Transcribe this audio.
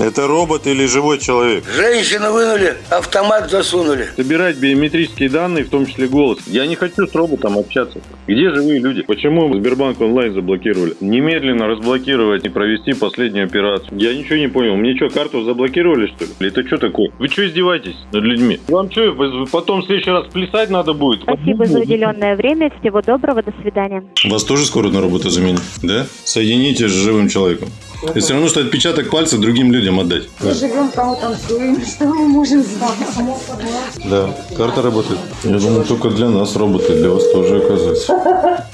Это робот или живой человек? Женщину вынули, автомат засунули. Собирать биометрические данные, в том числе голос. Я не хочу с роботом общаться. Где живые люди? Почему Сбербанк онлайн заблокировали? Немедленно разблокировать и провести последнюю операцию. Я ничего не понял. Мне что, карту заблокировали, что ли? Это что такое? Вы что издеваетесь над людьми? Вам что, потом в следующий раз плясать надо будет? Спасибо за уделенное время. Всего доброго. До свидания. Вас тоже скоро на работу заменят? Да? Соедините с живым человеком. И все равно, что отпечаток пальцев другим людям отдать. Мы живем, кому танцуем, что мы можем сделать? Да, карта работает. Я думаю, только для нас работает, для вас тоже оказывается.